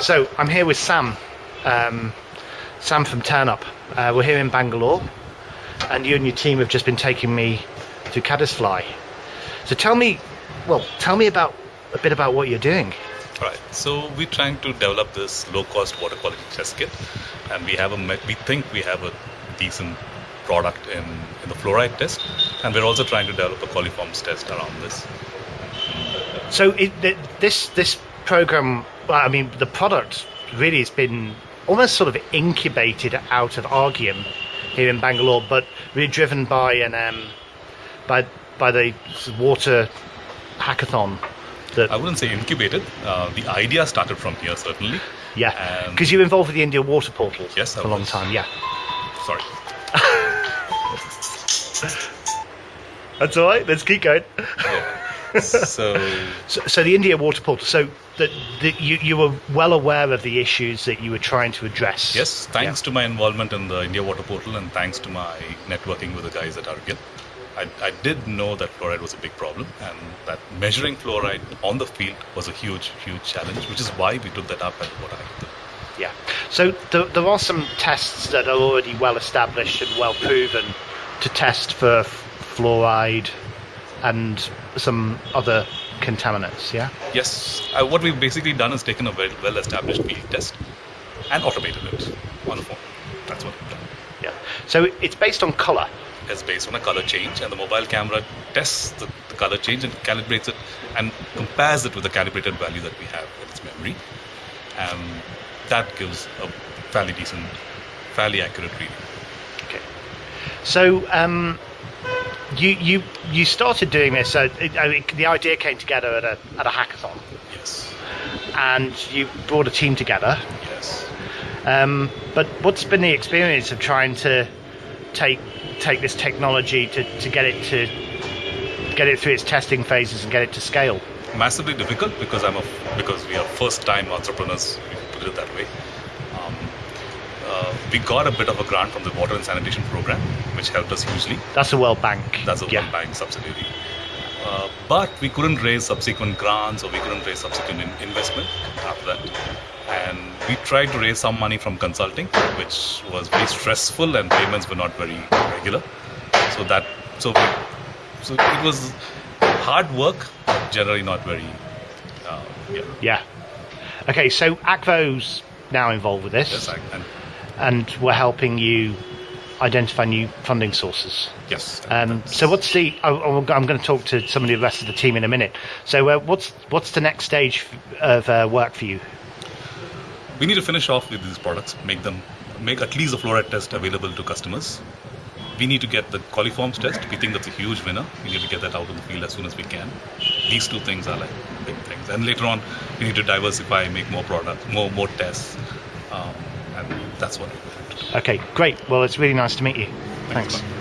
So I'm here with Sam, um, Sam from Ternup. Uh, we're here in Bangalore, and you and your team have just been taking me to Caddisfly. So tell me, well, tell me about a bit about what you're doing. Right. So we're trying to develop this low-cost water quality test kit, and we have a we think we have a decent product in, in the fluoride test, and we're also trying to develop a coliforms test around this. So it, this this program, well, I mean, the product really has been almost sort of incubated out of Arghyam here in Bangalore, but really driven by an um, by by the water hackathon. That I wouldn't say incubated. Uh, the idea started from here, certainly. yeah, Um, because you were involved with the India Water Portal Yes, for a long was. time. Yeah, Sorry. that's all right. Let's keep going. So So, so the India Water Portal. So that you you were well aware of the issues that you were trying to address. yes, thanks to my involvement in the India Water Portal, and thanks to my networking with the guys at Arghyam, I, I did know that fluoride was a big problem, and that measuring fluoride on the field was a huge, huge challenge, which is why we took that up at what I. Yeah. So there, there are some tests that are already well established and well proven to test for f- fluoride and some other contaminants. Yeah. Yes, uh, what we've basically done is taken a well, well-established field test and automated it on the phone. That's what we've done. Yeah. So it's based on color. It's based on a color change, and the mobile camera tests the, the color change and calibrates it and compares it with the calibrated value that we have in its memory. And that gives a fairly decent, fairly accurate reading. Okay. So um, you you you started doing this. So it, I mean, the idea came together at a at a hackathon, Yes, and you brought a team together. yes. Um, but what's been the experience of trying to take take this technology to, to get it to get it through its testing phases and get it to scale? massively difficult because I'm a because we are first time entrepreneurs. We put it that way. We got a bit of a grant from the water and sanitation program, which helped us hugely. That's the World Bank. That's a yeah. World Bank subsidiary. Uh, but we couldn't raise subsequent grants or we couldn't raise subsequent in- investment after that. And we tried to raise some money from consulting, which was very stressful and payments were not very regular. So that so we, so it was hard work, but generally not very. Uh, yeah. Yeah. Okay, so Akvo's now involved with this, Yes, and and we're helping you identify new funding sources. yes. Um, so what's the? Oh, I'm going to talk to some of the rest of the team in a minute. So uh, what's what's the next stage of uh, work for you? we need to finish off with these products, make them, make at least the fluoride test available to customers. We need to get the coliforms test. We think that's a huge winner. We need to get that out in the field as soon as we can. These two things are like big things. And later on, we need to diversify, make more products, more more tests, um, that's what we're going to do. Okay, great. Well, it's really nice to meet you. Thanks, Thanks.